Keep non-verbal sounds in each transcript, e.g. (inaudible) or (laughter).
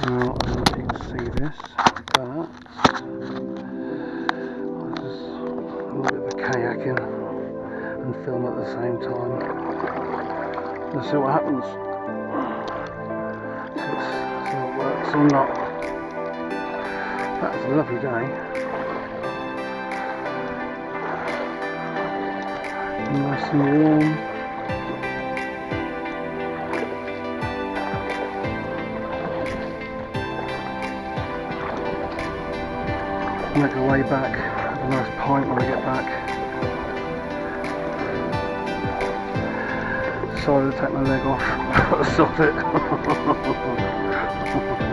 Now, I don't if you see this, but I'll just a little bit of kayaking and film at the same time. Let's see what happens. If- see it works or not. That's a lovely day. Nice and warm. Make our way back. Have a nice pint when I get back. Sorry to take my leg off. (laughs) Stop it. (laughs)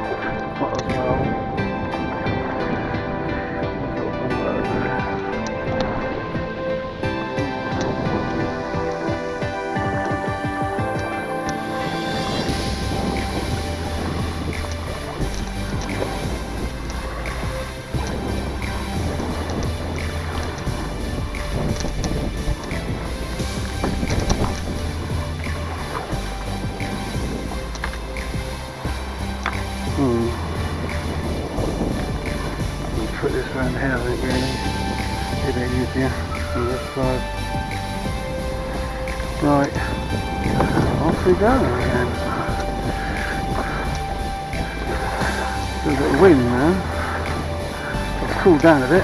Go again. Still a bit of wind now. It's cooled down a bit.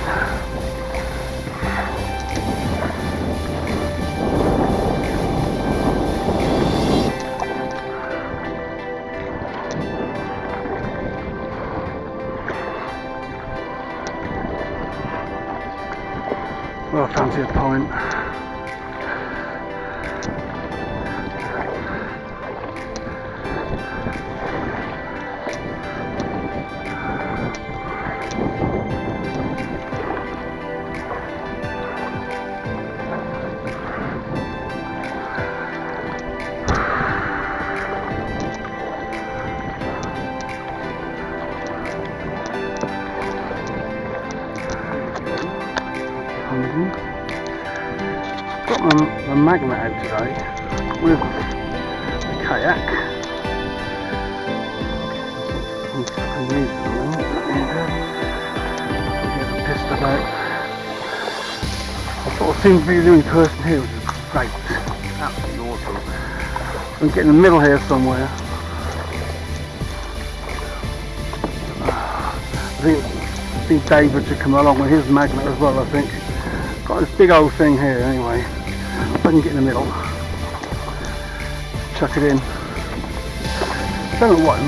Well, I fancy a pint. Magnet out today with the kayak. I'm fucking needs at the moment. and, uh, Get pissed about. I sort of seem to be the only person here, which is great. Absolutely awesome. I'm getting in the middle here somewhere. I think, I think David should come along with his magnet as well, I think. Got this big old thing here anyway. If I can get in the middle. Chuck it in. What.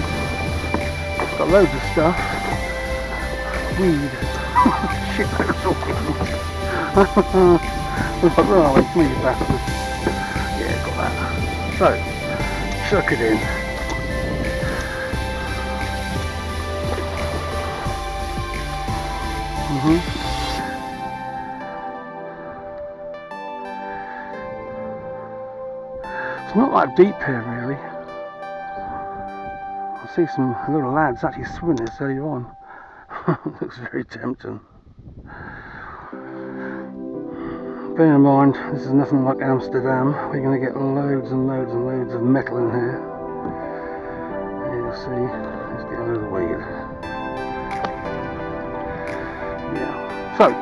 It's got loads of stuff. Weed. (laughs) Shit, that's all. Like, where are we? Come here, bastard. Yeah, got that. So, chuck it in. hmm It's not that deep here really. I see some little lads actually swimming this earlier on. (laughs) Looks very tempting. Bear in mind, this is nothing like Amsterdam. We're going to get loads and loads and loads of metal in here. Here you see, let's get of the weed. Yeah. So,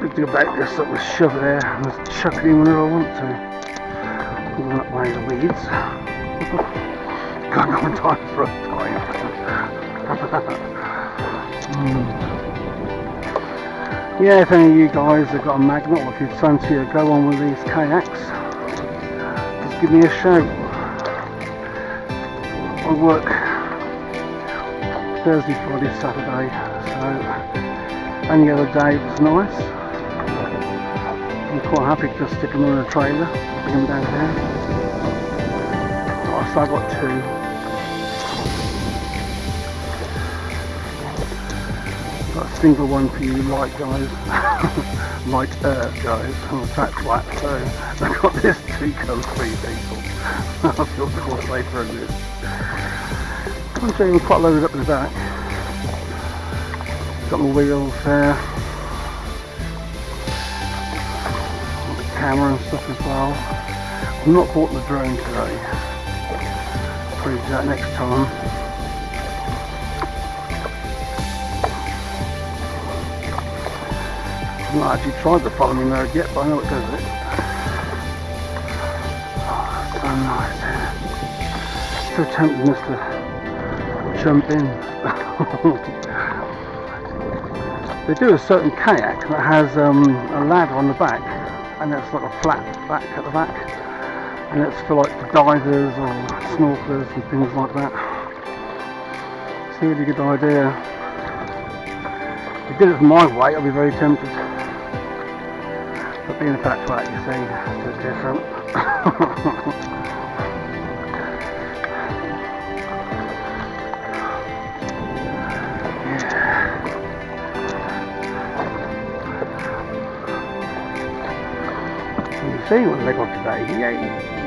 good thing about this, I just shove there and just chuck it in whenever I want to. The weeds. Got no time for a. (laughs) Mm. Yeah, if any of you guys have got a magnet or if you fancy to go on with these kayaks, just give me a shout. I work Thursday, Friday, Saturday, so any other day was nice. I'm quite happy to just stick them on a trailer, bring them down here. Oh, so I got two. Got a single one for you light guys, (laughs) light earth guys, I'm a fat flat so I've got this two colour free people. I feel quite safer in this. I'm showing quite loaded up in the back. Got my wheels there. camera and stuff as well. I've not bought the drone today. Probably do that next time. I've not actually tried the following mode yet, but I know it does it. Oh, so nice here. So tempting us to jump in. (laughs) they do a certain kayak that has um, a ladder on the back and it's like a flat back at the back, and it's for like divers or snorkelers and things like that. It's a really good idea. If you did it my weight, I'd be very tempted. But being a fat flat, you see, it's different. (laughs) They got today, yay!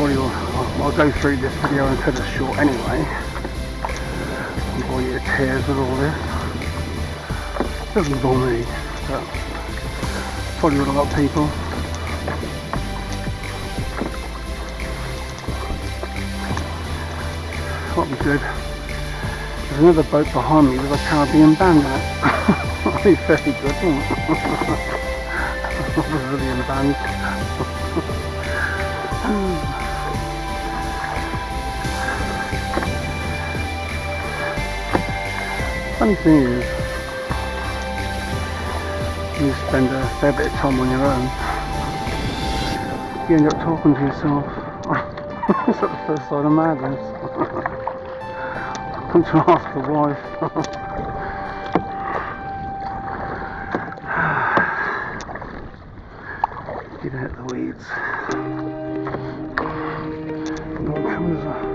probably I'll, go through this video and cut it short anyway. Before you tears with all this. Doesn't bore me, but probably with a lot of people. Be good. There's another boat behind me with a Caribbean band on it. That'll be very good, won't it? (laughs) Brazilian band. (sighs) funny thing is, you spend a fair bit of time on your own, you end up talking to yourself. It's like the first sign of madness. To ask the wife. Get out the weeds. No one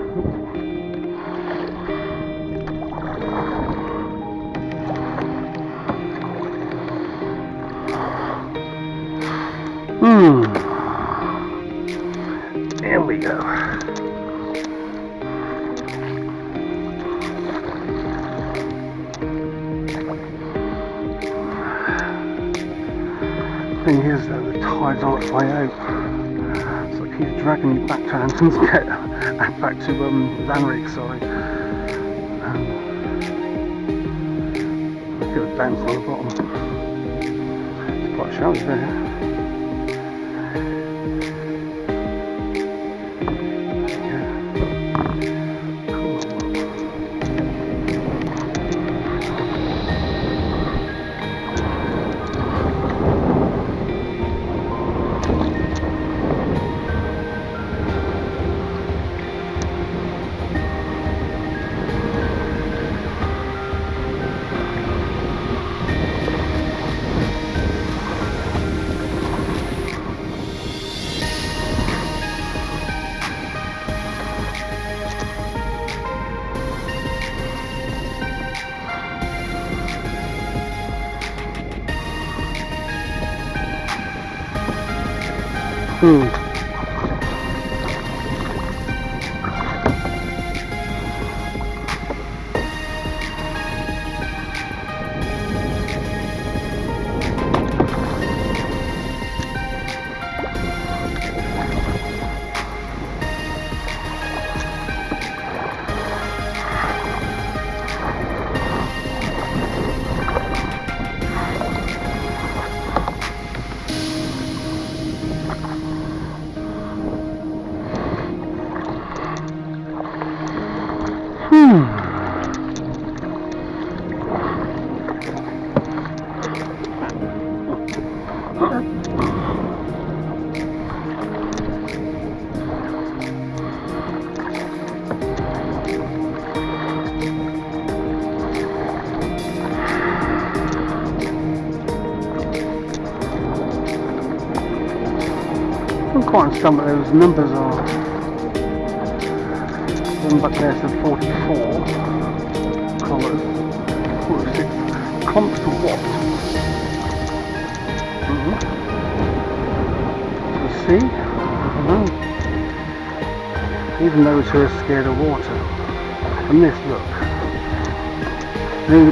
we go. Thing is though, the tide's on its way out. So it keeps dragging me back to Hampton's Gate (laughs) and back to um, Lanrick, sorry. Um, look at the bounce on the bottom. It's quite shallow there. Hmm. Quite some of those numbers are. One back there says 44 colours. 46. Comp to what? Mm -hmm. You see? Know. Even those who are scared of water. And this, look. I mean,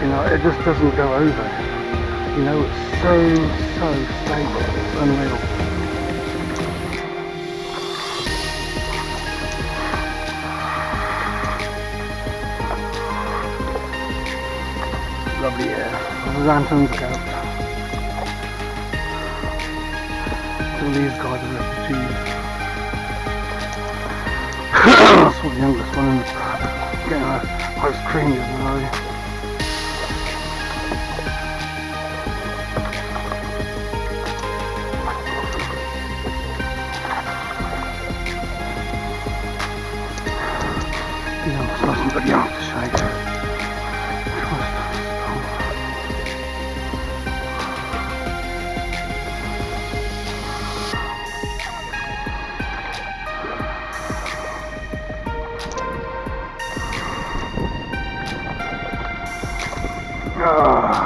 you know, it just doesn't go over. You know, it's so, so stable. It's unreal. Out. All these guys are refugees. Saw the youngest one getting a ice cream the other day. Yeah, it's nice and bloody Ah.